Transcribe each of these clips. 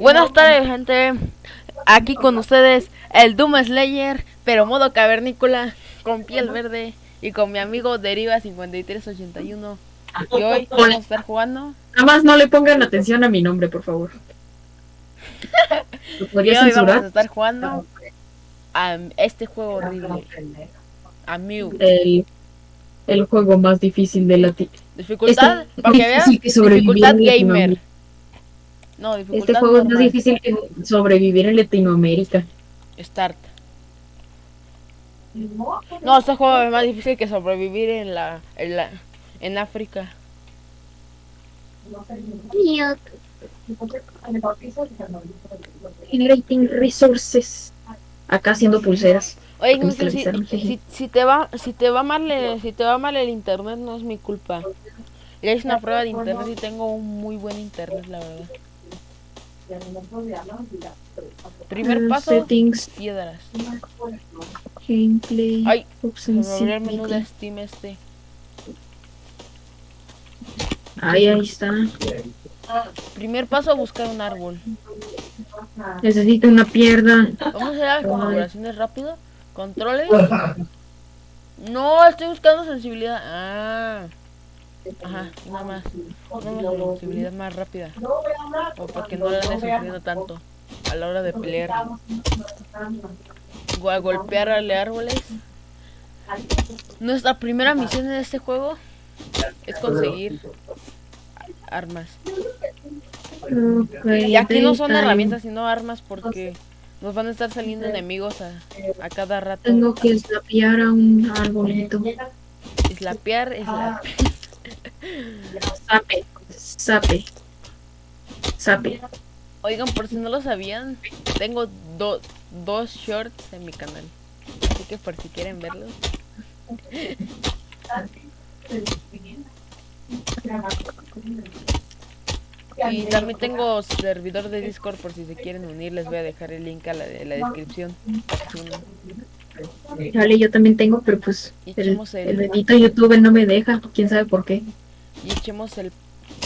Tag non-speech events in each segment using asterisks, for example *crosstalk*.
Buenas tardes, gente. Aquí con ustedes el Doom Slayer, pero modo cavernícola, con piel verde y con mi amigo Deriva 5381. Y hoy vamos a estar jugando. Nada más no le pongan atención a mi nombre, por favor. ¿Lo Y hoy vamos a estar jugando a este juego horrible. A Mew. El, el juego más difícil de la Dificultad, Este- para que vean, dificultad gamer. No, Este juego es más difícil que sobrevivir en Latinoamérica. Start. No, este juego es más difícil que sobrevivir en la, en la, en África. Generating resources. Acá haciendo pulseras. Oye, me Ignacio, si, si, si te va, si te va mal, el- si te va mal el internet no es mi culpa. Ya hice una prueba de internet y tengo un muy buen internet, la verdad. Primer paso, Settings, piedras. gameplay, Ay, me el menú de. Steam este. Ahí, ahí está. Primer paso, buscar un árbol. Necesito una pierna. Vamos a hacer las configuraciones rápido. Controles. No, estoy buscando sensibilidad. Ah. Ajá, nada más. Una sensibilidad más rápida. O porque no le ande sufriendo tanto a la hora de pelear. O a golpearle árboles. Nuestra primera misión en este juego es conseguir armas. Y aquí no son herramientas, sino armas porque nos van a estar saliendo enemigos a, a cada rato. Tengo que slapear a un arbolito. Slapear, Sape, sape, sape. Oigan, por si no lo sabían, tengo do- dos shorts en mi canal. Así que por si quieren verlos. Y también tengo servidor de Discord por si se quieren unir. Les voy a dejar el link a la, en la descripción. Vale, yo también tengo, pero pues el- el bendito YouTube no me deja. Quién sabe por qué. Y echemos el,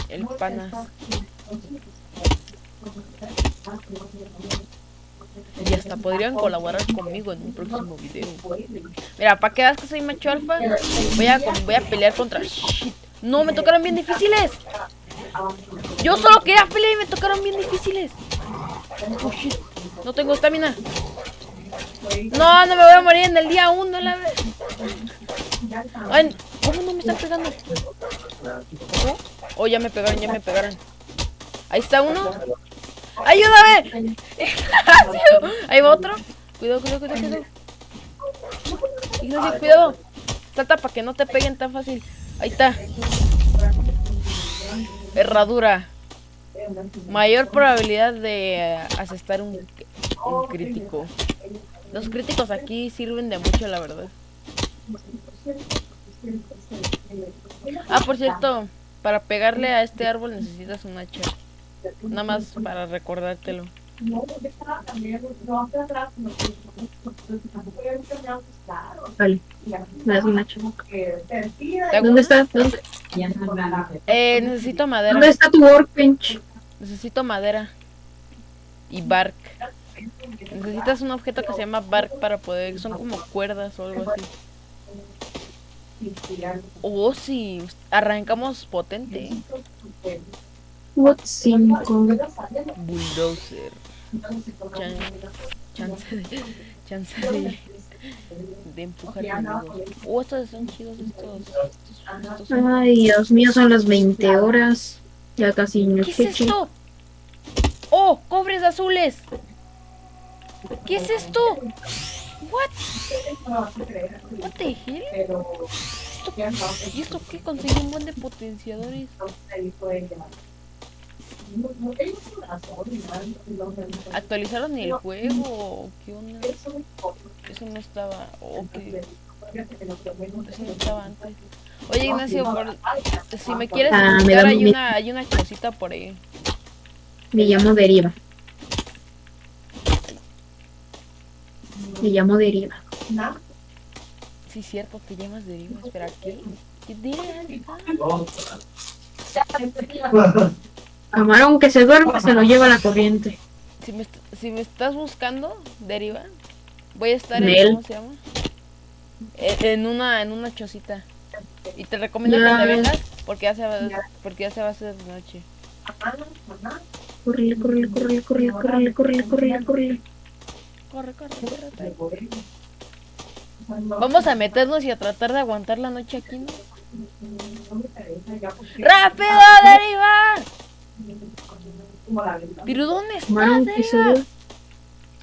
el panas. Y hasta podrían colaborar conmigo en un próximo video. Mira, para que veas que soy macho alfa, voy a, voy a pelear contra... Shit. No, me tocaron bien difíciles. Yo solo quería pelear y me tocaron bien difíciles. Oh, shit. No tengo estamina. No, no me voy a morir en el día 1, la vez. Ay, ¿cómo no me están pegando? Oh, ya me pegaron, ya me pegaron. Ahí está uno. ¡Ayúdame! *laughs* Ahí va otro. Cuidado, cuidado, cuidado, cuidado. Ignacio, cuidado. Trata para que no te peguen tan fácil. Ahí está. Herradura. Mayor probabilidad de eh, asestar un crítico. Los críticos aquí sirven de mucho, la verdad. Ah, por cierto, para pegarle a este árbol necesitas un hacha. Nada más para recordártelo. Vale, me das un hacha. ¿Te hago ¿Dónde está? ¿Dónde, Eh, necesito madera. dónde está tu workbench? Necesito madera. Y bark. Necesitas un objeto que se llama bark para poder... Son como cuerdas o algo así. Oh, sí. Arrancamos potente. What 5? Bulldozer. Chan- chance de... Chance de... De empujar. Oh, estos son chidos estos. estos, estos son- Ay, Dios mío, son las 20 horas. Ya casi no ¿Qué es esto? ¡Oh! ¡Cobres azules! ¿Qué es esto? ¿What? ¿What the hell? ¿Esto- ¿Y esto qué? Conseguí un buen de potenciadores. ¿Actualizaron el juego? o ¿Qué onda? Eso no estaba... Oh, ¿qué? Eso no estaba antes. Oye, Ignacio, por- si me quieres Ah, me invitar, da hay mi- una, hay una cosita por ahí. Me llamo Deriva. Me llamo Deriva. Sí, cierto, te llamas Deriva. Espera, ¿qué? ¿Qué Deriva? Camarón que se duerme se lo lleva la corriente. si me, est- si me estás buscando, deriva, voy a estar Nel. en, ¿cómo se llama? En, en una, en una chocita. Y te recomiendo Ya. que te vengas porque ya se va, porque ya se va a hacer de noche. Córrele, córrele, córrele, córrele, córrele, córrele, córrele. Corre, corre, corre. Vamos a meternos y a tratar de aguantar la noche aquí, ¿no? ¡Rápido, deriva! ¿Pero dónde estás, deriva?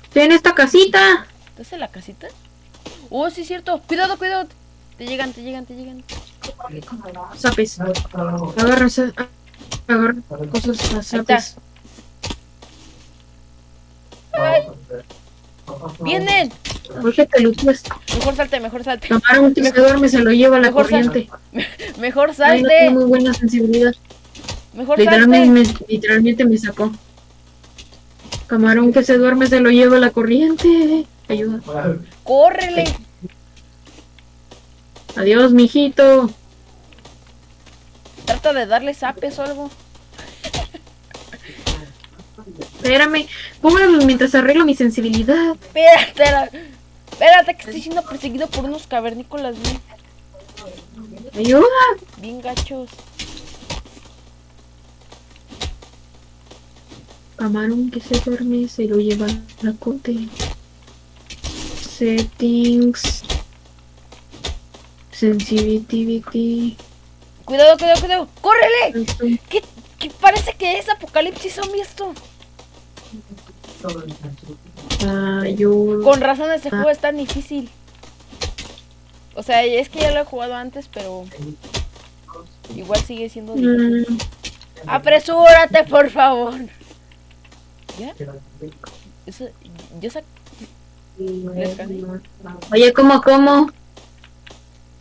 Estoy en esta casita. ¿Estás en la casita? Oh, sí es cierto. Cuidado, cuidado. Te llegan, te llegan, te llegan. Zapes. Agarra, agarra cosas zapes. ¡Vienen! ¿Por qué te luteas? Mejor salte, mejor salte. Camarón que se duerme se lo lleva la Mejor corriente. *laughs* Mejor Ay, no salte. tiene muy buena sensibilidad. Mejor Literalmente salte. me, literalmente me sacó. Camarón que se duerme se lo lleva la corriente. Ayuda. Córrele. Adiós, mijito. Trata de darle zapes o algo. Espérame. Póngalo mientras arreglo mi sensibilidad. Espérate. Espérate que estoy siendo perseguido por unos cavernícolas bien, Ayuda. bien gachos. Camarón que se duerme se lo lleva la corte. Settings. Sensitivity. Cuidado, cuidado, cuidado. ¡Córrele! ¿Qué, qué parece que es apocalipsis zombie esto? Ayuda. Con razón este juego es tan difícil. O sea, es que ya lo he jugado antes, pero igual sigue siendo difícil. Mm, Apresúrate, por favor. ¿Ya? Eso, yo sac... Oye, ¿cómo, cómo?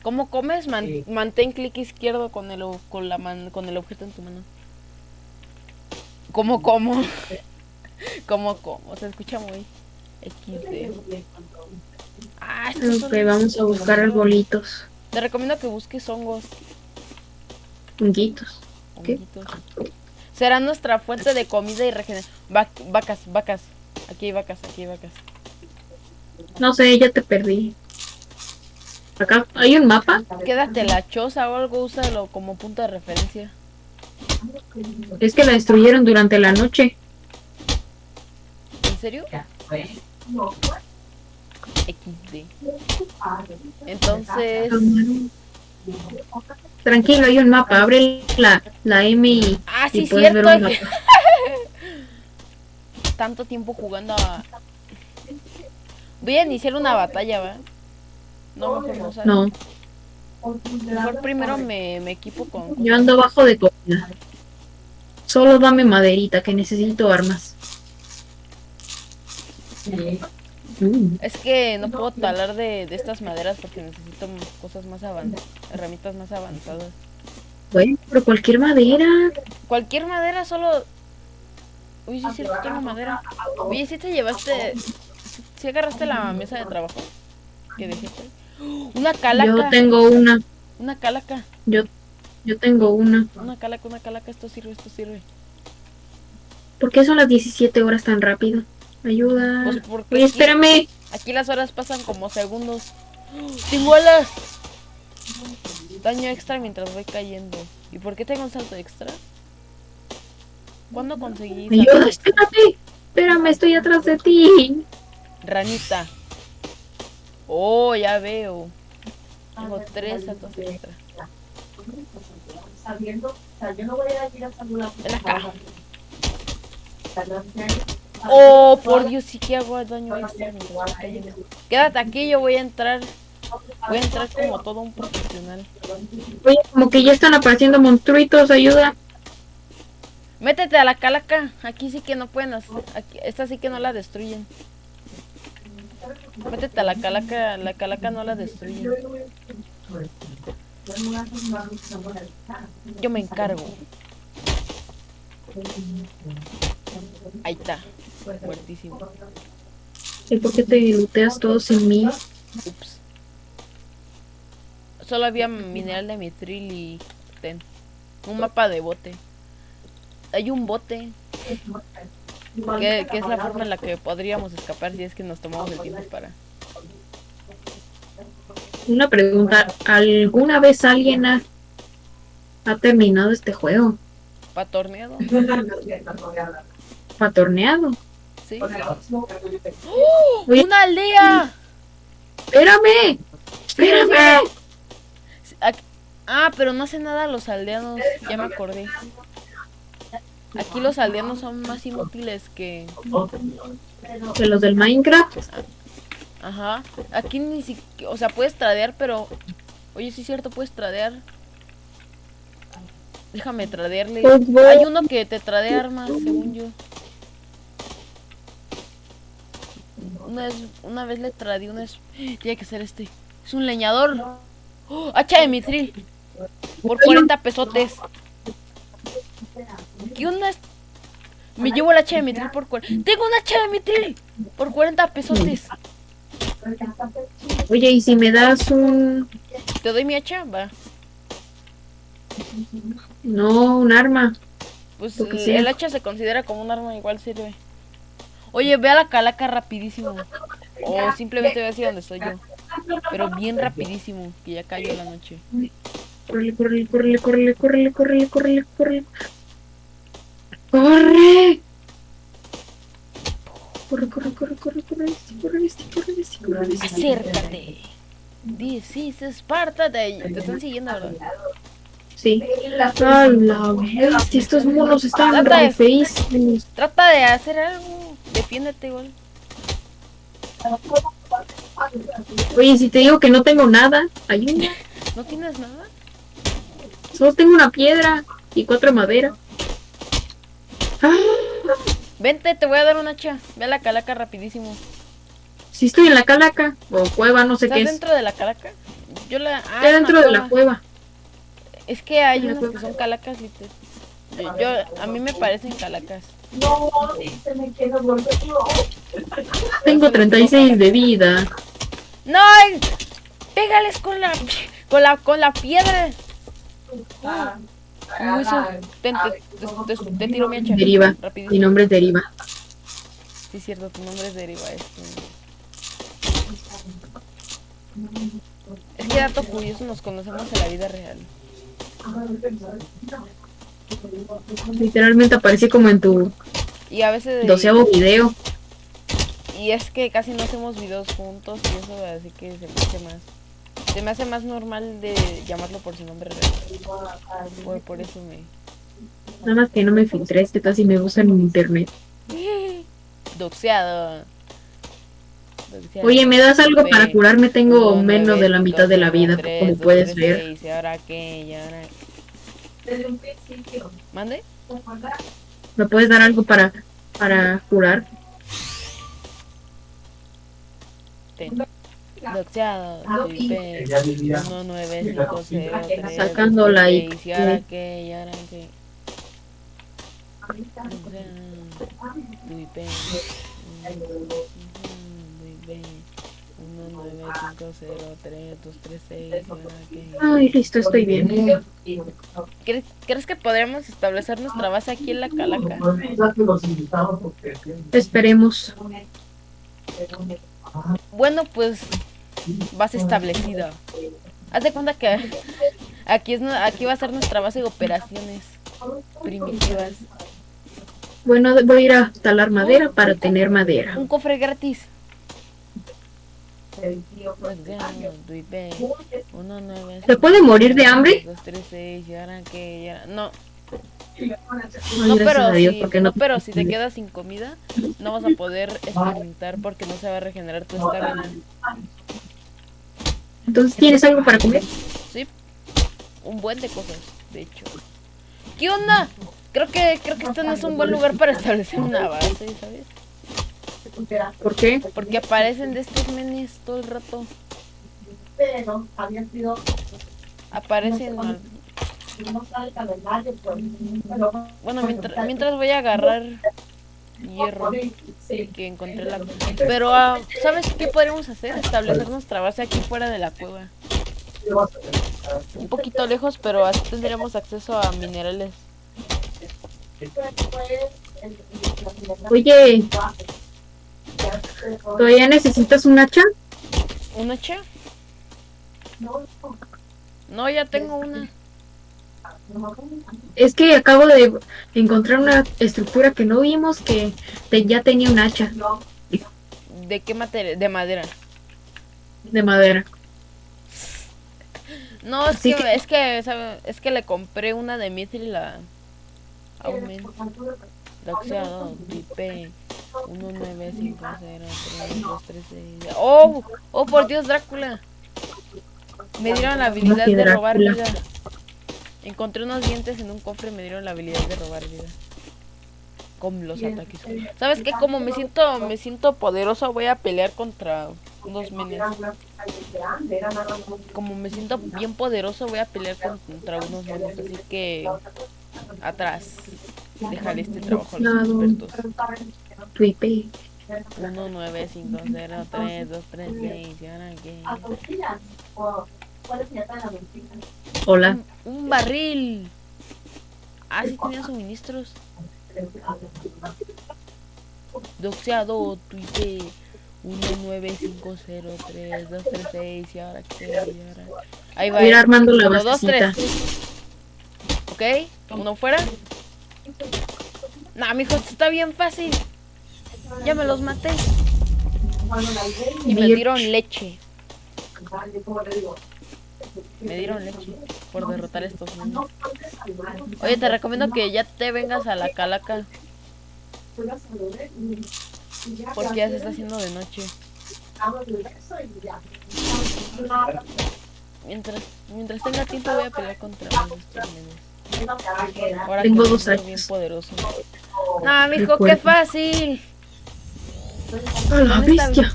¿Cómo comes? Man- mantén clic izquierdo con el, con, la man- con el objeto en tu mano. ¿Cómo como? *laughs* ¿Cómo como? Se escucha muy XD. Ah, estos son Ok, vamos a buscar arbolitos. Te recomiendo que busques hongos. Honguitos. ¿Qué? honguitos. Será nuestra fuente de comida y regeneración. vacas, vacas. Aquí hay vacas, aquí hay vacas. No sé, ya te perdí. Acá hay un mapa. Quédate la choza o algo, úsalo como punto de referencia. Es que la destruyeron durante la noche. ¿En serio? XD. Entonces. Tranquilo, hay un mapa. Abre la, la M y, Ah, y sí, ver cierto. un mapa. *laughs* Tanto tiempo jugando a. Voy a iniciar una batalla, ¿va? No, mejor no, Mejor primero me, me equipo con. yo ando abajo de comida. Solo dame maderita, que necesito armas. Es que no puedo talar de, de estas maderas porque necesito cosas más avanzadas, herramientas más avanzadas. bueno, pero cualquier madera. Cualquier madera solo... Uy, sí es cierto, tengo madera. Oye, si te llevaste... Si agarraste la mesa de trabajo que por ahí? Una Yo calaca. tengo una. Una calaca. Yo, yo tengo una. Una calaca, una calaca. Esto sirve, esto sirve. ¿Por qué son las 17 horas tan rápido? Ayuda. Pues porque Oye, espérame. Aquí las horas pasan como segundos. ¡Tengo alas! Daño extra mientras voy cayendo. ¿Y por qué tengo un salto extra? ¿Cuándo conseguí Ayuda, extra? espérame. Espérame, estoy atrás de ti. Ranita. Oh, ya veo. Tengo tres saltos extra. Ven acá. Oh, por Dios, sí que hago daño cayendo. Quédate aquí, yo voy a entrar. Voy a entrar como todo un profesional. Oye, como que ya están apareciendo monstruitos, ayuda. Métete a la calaca. Aquí sí que no pueden hacer. Aquí, esta sí que no la destruyen. Métete a la calaca. La calaca no la destruyen. Yo me encargo. Ahí está. Muertísimo. ¿Y por qué te luteas todo sin mí? Ups. Solo había mineral de mitril y ten. Un mapa de bote. Hay un bote. Que, que es la forma en la que podríamos escapar si es que nos tomamos el tiempo para... Una pregunta, ¿alguna vez alguien ha, ha terminado este juego? ¿Patorneado? *laughs* ¿Patorneado? Sí. ¡Oh! ¡Una aldea! ¡Espérame! ¡Espérame! Ah, pero no hace nada los aldeanos, ya me acordé. Aquí los aldeanos son más inútiles que... De los del Minecraft. Ajá. Aquí ni siquiera... O sea, puedes tradear, pero... Oye, sí es cierto, puedes tradear. Déjame tradearle. Hay uno que te tradea armas, según yo. Una vez, una vez le tradeé una... es- Tiene que ser este. Es un leñador. ¡Oh! Hacha de mitril. Por 40 pesotes. ¿Qué onda? Me llevo el hacha de mitril por 40... ¡Tengo un hacha de mitril! Por 40 pesotes. Oye, ¿y si me das un... ¿Te doy mi hacha? Va. No, un arma? Pues el, el hacha se considera como un arma, igual sirve. Oye, ve a la calaca rapidísimo. O simplemente ve hacia donde estoy yo. Pero bien rapidísimo, que ya cayó la noche. Córrele, córrele, córrele, córrele, córrele, córrele, córrele. ¡Corre! Corre, corre, corre, corre, corre, este, corre, este, corre, este, corre, este. Acércate. This is Esparta. Te, te están siguiendo, ¿verdad? Sí. ¡A la bestia! Estos monos están re. Trata de hacer algo. Defiéndete, igual. Oye, si te digo que no tengo nada, ayuda. *laughs* ¿No tienes nada? Solo tengo una piedra y cuatro de madera. ¡Ah! Vente, te voy a dar un hacha. Ve a la calaca rapidísimo. Sí estoy en la calaca, o cueva, no sé ¿Estás qué es. dentro de la calaca? Yo la... Ah, dentro una de la cueva. cueva. Es que hay unas que cueva. son calacas, literal. Yo, yo- a mí me parecen calacas. Tengo 36 de vida. ¡No! ¡Pégales con la... con la... con la piedra! Uy, eso- Ten, te, te- te- te tiro mi hacha. Deriva. Mi nombre es Deriva. Sí, es cierto, tu nombre es Deriva. Este. Es que dato curioso, nos conocemos en la vida real. Literalmente aparecí como en tu Y a veces... doceavo video. Y es que casi no hacemos videos juntos y eso así que se me hace más... Se me hace más normal de llamarlo por su nombre real. Por, por eso me... Nada más que no me filtré, es que casi me usan en internet. *laughs* Doxeado. Doxeado. Oye, ¿me das algo para curarme? Tengo menos de la mitad de la vida, como puedes ver. ¿Y ahora qué? ¿Y ahora ¿Mande? ¿Me puedes dar algo para, para curar? Ten. Doxeado, Sacando la Y y ahora Ay, listo, estoy bien. ¿Crees, crees que podríamos establecer nuestra base aquí en la calaca? Esperemos. Bueno, pues base establecida. Haz de cuenta que aquí es aquí va a ser nuestra base de operaciones primitivas. Bueno, voy a ir a talar madera para tener madera. Un cofre gratis. Nueve, ¿Se puede morir de hambre? No, no, pero si, porque no. pero si te quedas sin comida, no vas a poder experimentar porque no se va a regenerar tu estamina. Entonces, ¿tienes algo para comer? Sí, un buen de cosas, de hecho. ¿Qué onda? Creo que creo que este no es un buen lugar para establecer una base, ¿sabes? ¿Por qué? Porque aparecen de estos menes todo el rato. pero había sido Aparecen. al- no sale el calendario pues pero Bueno, mientras, mientras voy a agarrar hierro sí que encontré la. Pero, ah, ¿sabes qué podríamos hacer? Establecer nuestra base aquí fuera de la cueva. Un poquito lejos, pero así tendríamos acceso a minerales. pues Oye, ¿todavía necesitas un hacha? ¿Un hacha? No, ya tengo una. Es que acabo de encontrar una estructura que no vimos que te- ya tenía un hacha ¿De qué materia? De madera. de madera. No, es Así que, que- es que, ¿sabe? Es que le compré una de Mithril la Aumen Doxeado IP 19503236. ¡Oh! ¡Oh, por Dios, Drácula! Me dieron la habilidad de robar vida. Encontré unos dientes en un cofre y me dieron la habilidad de robar vida. Con los ataques. ¿Sabes qué? Como me siento, me siento poderoso, voy a pelear contra unos menes. Como me siento bien poderoso, voy a pelear contra unos menes. Así que atrás. Dejaré este trabajo a los expertos. Tu IP. 1950323 ¿y ahora qué? Hola. Un, un barril. Ah, sí tenía suministros. Doxeado, tu IP 1950323 ¿y ahora qué? ¿Y ahora? Ahí va. Armando la Uno, dos, basecita. tres. Ok, uno fuera. Nah, mijo, esto está bien fácil. Ya me los maté. Y me dieron leche. Me dieron leche por derrotar a estos niños. Oye, te recomiendo que ya te vengas a la calaca porque ya se está haciendo de noche. Mientras, mientras tenga tiempo voy a pelear contra estos nenes. Ahora Tengo que dos siento bien poderoso. Nah, mijo, qué fácil. A la bestia.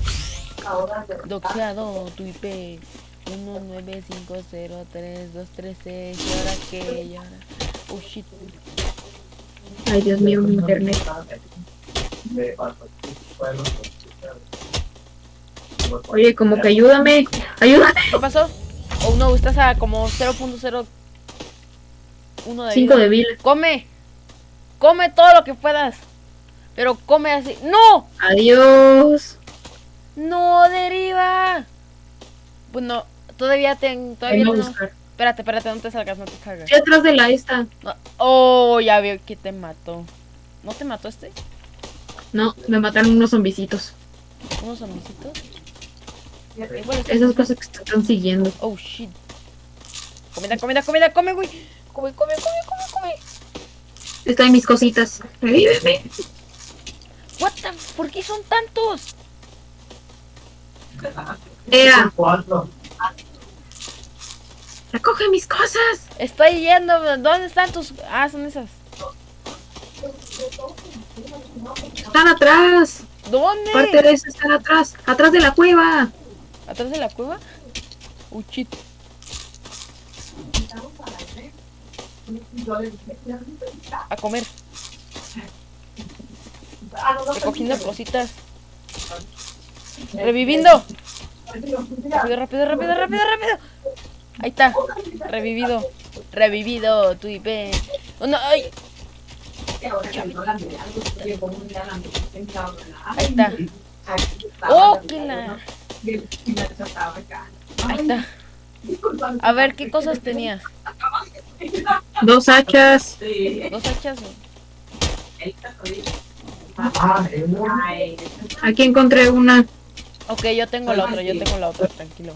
Doxeado, tu IP 195032336. ¿Y ahora qué? ¿Y ahora? Oh shit. Ay, Dios mío, mi internet. Oye, como que ayúdame. Ayúdame. ¿Qué pasó? Oh no, estás a como 0.01 de Cinco vida. de vida. Come. Come todo lo que puedas. Pero come así. ¡No! Adiós. ¡No, deriva! Bueno, todavía ten, todavía no. Espérate, espérate, no te salgas, no te salgas. Estoy atrás de la esta. No. Oh, ya veo que te mató. ¿No te mató este? No, me mataron unos zombicitos. ¿Unos zombicitos? Esas cosas que te están siguiendo. Oh shit. Comida, comida, comida, come, güey. Come, come, come, come, come. Están mis cositas. Revíveme. What the ¿Por qué son tantos? Ea, recoge mis cosas. Estoy yendo. ¿Dónde están tus.? Ah, son esas. Están atrás. ¿Dónde? Parte de eso están atrás. Atrás de la cueva. ¿Atrás de la cueva? Oh shit. A comer. Recogiendo cositas. Reviviendo. Rápido, rápido, rápido, rápido, rápido. Ahí está. Revivido. Revivido. Tu IP. Oh, no, ay. Ahí está. Oh, que la. Ahí está. A ver, ¿qué cosas tenías? Dos hachas. ¿Dos hachas? Aquí encontré una. Ok, yo tengo la otra, yo tengo la otra, tranquilo.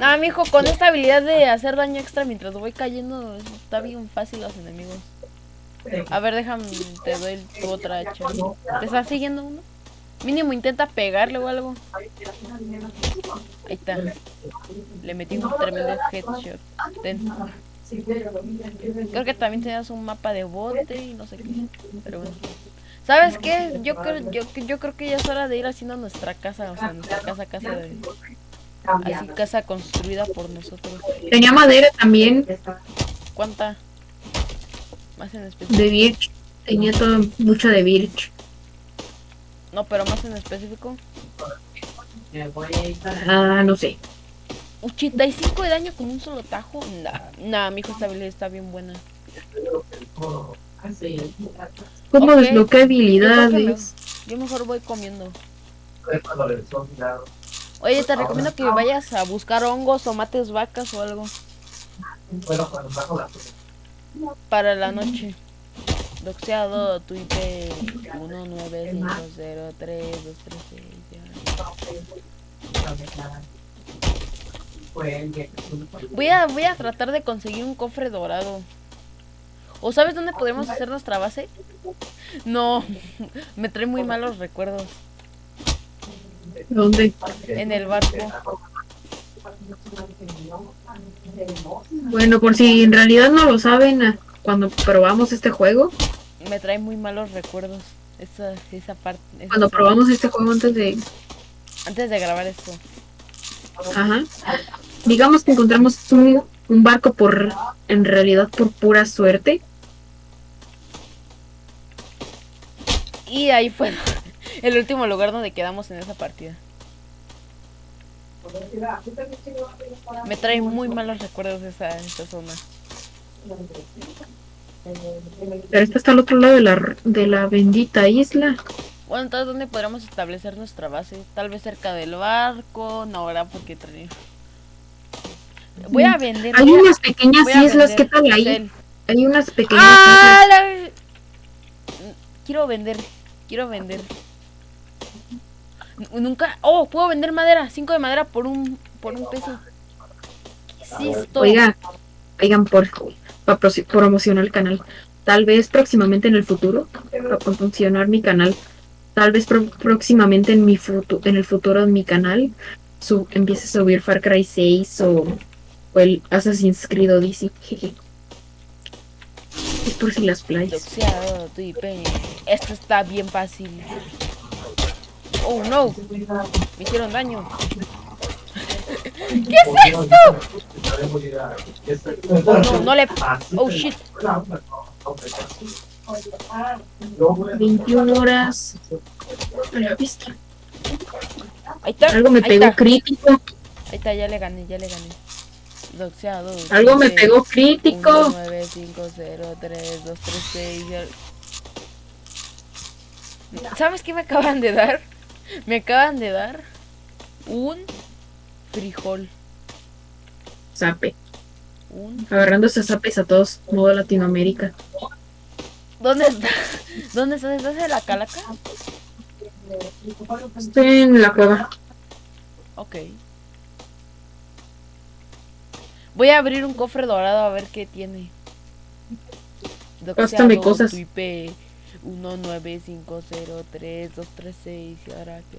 Nada, mijo, con esta habilidad de hacer daño extra mientras voy cayendo, está bien fácil los enemigos. A ver, déjame, te doy tu otra hacha. ¿Te está siguiendo uno? Mínimo intenta pegarle o algo. Ahí está. Le metí un tremendo headshot. Ten. Creo que también tenías un mapa de bote y no sé qué. Pero bueno. ¿Sabes qué? Yo creo, yo, yo creo que ya es hora de ir haciendo nuestra casa, o sea, nuestra casa, casa de... Así, casa construida por nosotros. Tenía madera también ¿Cuánta? Más en específico. de birch. Tenía toda mucha de birch. No, pero más en específico. Ah, no sé. 85 de daño con un solo tajo. Nah, nah, mi hijo esta habilidad está bien buena. ¿Cómo Ok. desbloquea habilidades? Yo mejor voy comiendo. Oye, te recomiendo que vayas a buscar hongos o mates vacas o algo para la noche. Doxeado, tu IP 1950323. Voy a, voy a tratar de conseguir un cofre dorado. ¿O sabes dónde podemos hacer nuestra base? No, *laughs* me trae muy malos recuerdos. ¿Dónde? En el barco. Bueno, por si en realidad no lo saben, ah, cuando probamos este juego, Me trae muy malos recuerdos. Esa, esa parte. esa cuando probamos este juego antes de... Antes de grabar esto. Ajá. Digamos que encontramos un, un barco por... En realidad por pura suerte. Y ahí fue *laughs* el último lugar donde quedamos en esa partida. Me trae muy malos recuerdos esa, esa zona. Pero esta está al otro lado de la, de la bendita isla. Bueno, entonces, ¿dónde podríamos establecer nuestra base? Tal vez cerca del barco. No, ¿verdad? Porque trae... Voy a vender. Hay unas pequeñas islas, ¿qué tal ahí? Hay unas pequeñas ¡Ah! islas. la- Quiero vender. Quiero vender. Nunca. Oh, puedo vender madera. Cinco de madera por un por un peso. ¿Qué es esto? Oiga, oigan, por, para promocionar el canal. Tal vez próximamente en el futuro, para promocionar mi canal, tal vez pro- próximamente en mi en el futuro en mi canal, su empiece a subir Far Cry 6 o, o el Assassin's Creed Odyssey. jeje. *laughs* Es por si las flies. Esto está bien fácil. Oh no, me hicieron daño. ¿Qué es esto? No, no le. Oh shit. 21 horas. A la vista. Ahí está. Algo me ahí pegó está, crítico. Ahí está, ya le gané, ya le gané. Doxeado. Algo me pegó crítico. 9, 5, 0, 3, 2, 3, 6. ¿Sabes qué me acaban de dar? Me acaban de dar un frijol. Zape. Un... Agarrando esas zapes a todos, modo Latinoamérica. ¿Dónde estás? *laughs* ¿Dónde estás? ¿Estás en la calaca? Estoy en la cueva. Ok. Voy a abrir un cofre dorado a ver qué tiene. Pástame cosas. Tu IP 19503236236. ¿Y ahora qué?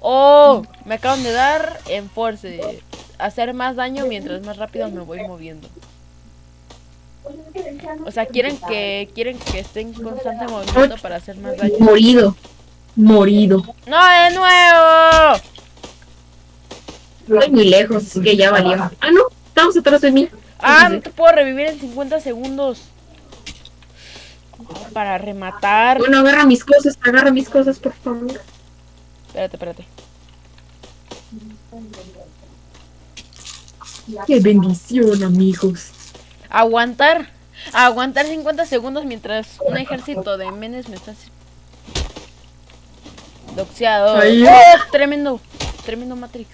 ¡Oh! Me acaban de dar en Force. Hacer más daño mientras más rápido me voy moviendo. O sea, quieren que quieren que esté en constante movimiento para hacer más daño. Morido. Morido. ¡No, de nuevo! Estoy muy lejos, así que ya valió. Ah, no, estamos atrás de mí. Ah, no te puedo revivir en 50 segundos. Para rematar. Bueno, agarra mis cosas, agarra mis cosas, por favor. Espérate, espérate. Qué bendición, amigos. Aguantar. Aguantar 50 segundos mientras un ejército de menes me está... Doxeado. ¡Oh! Tremendo. Tremendo Matrix.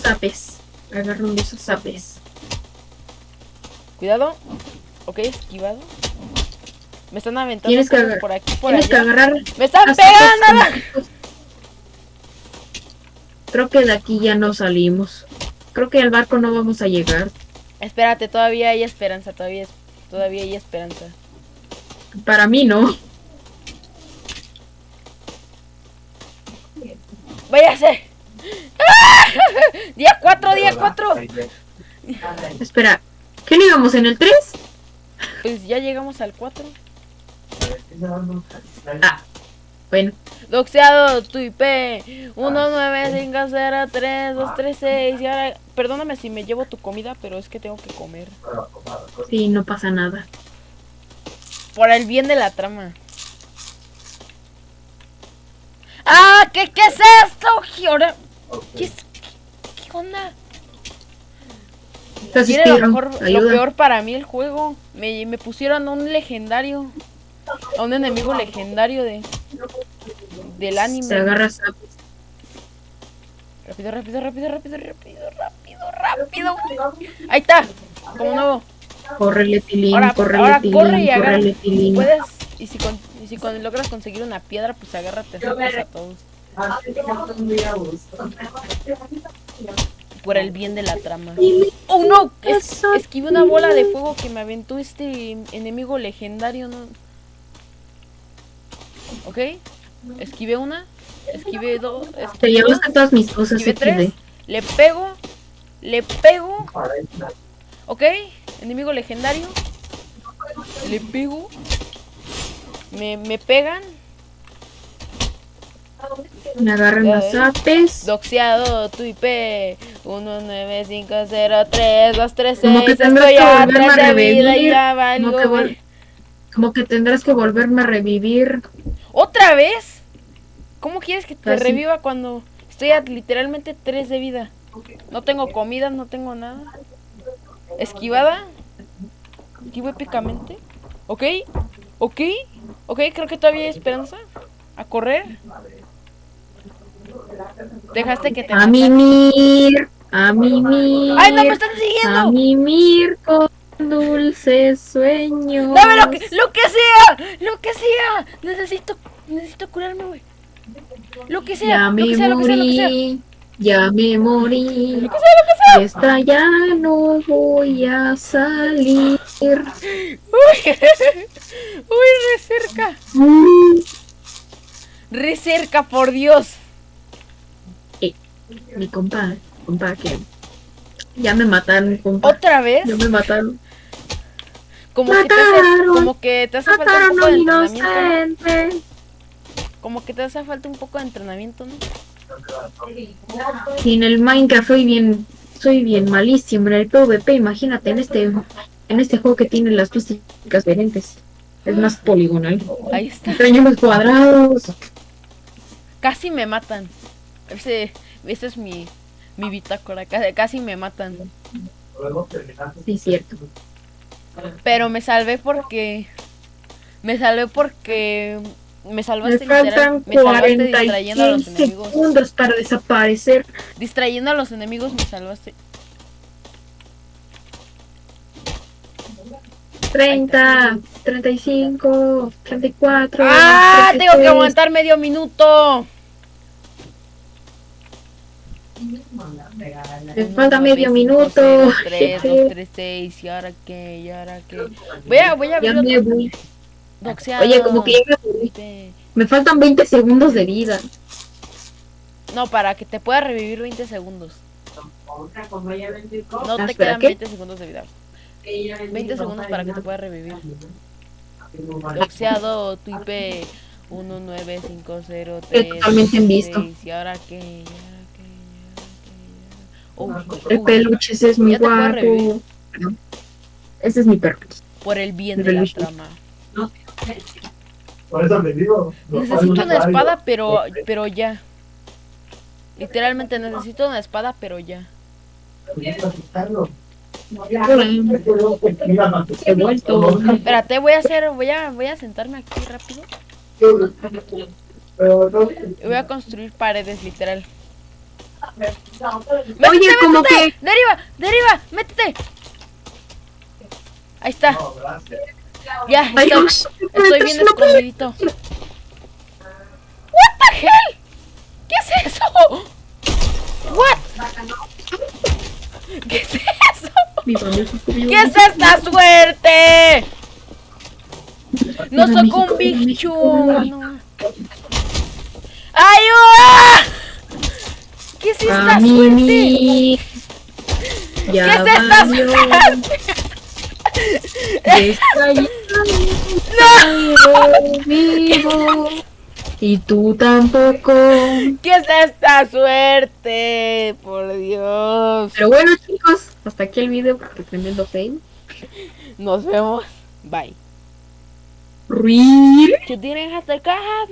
Zapes. Agarrando esos zapes. Cuidado. Ok, esquivado. Me están aventando por aquí, por Tienes que agarrar ¡Me están pegando! Creo que de aquí ya no salimos. Creo que al barco no vamos a llegar. Espérate, todavía hay esperanza. Todavía, todavía hay esperanza. Para mí no. ¡Váyase! ¡Ah! *laughs* Día 4, día 4. Espera, ¿qué no íbamos en el 3? Pues ya llegamos al 4. Ah, bueno. Doxeado, tu IP 195032336. Y ahora, perdóname si me llevo tu comida, pero es que tengo que comer. Sí, no pasa nada. Por el bien de la trama. ¡Ah! ¿Qué, qué es esto? ¿Qué, ahora- ¿Qué, es- qué- qué onda? Tiene lo mejor, lo peor para mí el juego. Me, me pusieron a un legendario. A un enemigo legendario de del anime. Se agarra sapos. Rápido, rápido, rápido, rápido, rápido, rápido, rápido. Ahí está. Como nuevo. Córrele, tilín, Ahora, córrele, ahora tilín, corre y agarra. córrele, tilín. Puedes. Y si, con- y si con- logras conseguir una piedra, pues agárrate a todos. Por el bien de la trama. ¡Oh no! Es, esquivé una bola de fuego que me aventó este enemigo legendario, ¿no? ¿Ok? Esquivé una. Esquivé dos. Te Esquivé, llevaste todas mis cosas esquivé tres. Le pego. Le pego. ¿Ok? Enemigo legendario. Le pego. Me, me pegan. Me agarran Ya las ves. apes. Doxeado, tu IP 195032336. Como que tendrás que a volverme a 3 de vida y revivir, que, como que tendrás que volverme a revivir. ¿Otra vez? ¿Cómo quieres que te Así. reviva cuando estoy a literalmente 3 de vida? No tengo comida, no tengo nada. Esquivada. Esquivo épicamente. ¿Ok? ¿Ok? ¿Ok? Creo que todavía hay esperanza. A correr. Dejaste que te A mimir, a mimir. ¡Ay, no me están A siguiendo! mimir con dulces sueños. ¡Dame lo que, lo que sea! ¡Lo que sea! Necesito, necesito curarme, güey. Lo que sea, Ya lo me que sea, lo que sea, lo que sea. morí, ya me morí. Lo que sea, lo que sea. De esta ya no voy a salir. Uy, *laughs* uy, re cerca. Re cerca, por Dios. Mi compa, compa, que ya me mataron, compa. ¿Otra vez? Ya me mataron. Como que te hace, como que te hace falta un poco de entrenamiento. ¿no? Como que te hace falta un poco de entrenamiento, ¿no? Sí, en el Minecraft soy bien, soy bien malísimo. En el PvP, imagínate, en este, en este juego que tiene las dos típicas diferentes. Es más poligonal. Ahí está. Extraño los cuadrados. Casi me matan. Ese, ese es mi, mi bitácora. Casi, casi me matan. Sí, cierto. Pero me salvé porque. Me salvé porque. Me Me salvaste faltan literal- Me salvaste 46 distrayendo a los enemigos. segundos para desaparecer. Distrayendo a los enemigos me salvaste. 30, 35, 34. ¡Ah! Tengo que 33. aguantar medio minuto. Me falta medio minuto. 3, 2, 3, 6. ¿Y ahora qué? ¿Y ahora qué? Voy a, voy a abrir me otro voy. Oye, como que ya me. Este, Me faltan 20 segundos de vida. No, para que te pueda revivir 20 segundos. No Ah, te ¿espera, quedan qué? 20 segundos de vida. 20 segundos para que te pueda revivir. Doxeado, tu IP 19503. totalmente en visto. ¿Y ahora qué? El oh, peluche ese es puedo guapo. Ese es mi perro. por el bien El de la trama. Por eso me digo. Necesito una espada, pero, pero ya. Literalmente necesito una espada, pero ya. Vuelto. Espérate, voy a hacer, voy a, voy a sentarme aquí rápido. Y voy a construir paredes, literal. ¡Métete, Oye, como métete! que- ¡Deriva! ¡Deriva! ¡Métete! Ahí está. Ya, Ay, estoy, Dios, estoy bien no escondidito. What the hell? ¿Qué es eso? What? ¿Qué es eso? ¿Qué es esta suerte? No soy un. México. no. ¡Ayuda! ¿Qué es esta A suerte? Ya ¿Qué es esta suerte? Estoy vivo. Y tú tampoco. ¿Qué es esta suerte? Por Dios. Pero bueno, chicos, hasta aquí el video porque tremendo fail. Nos vemos. Bye. Didn't have to have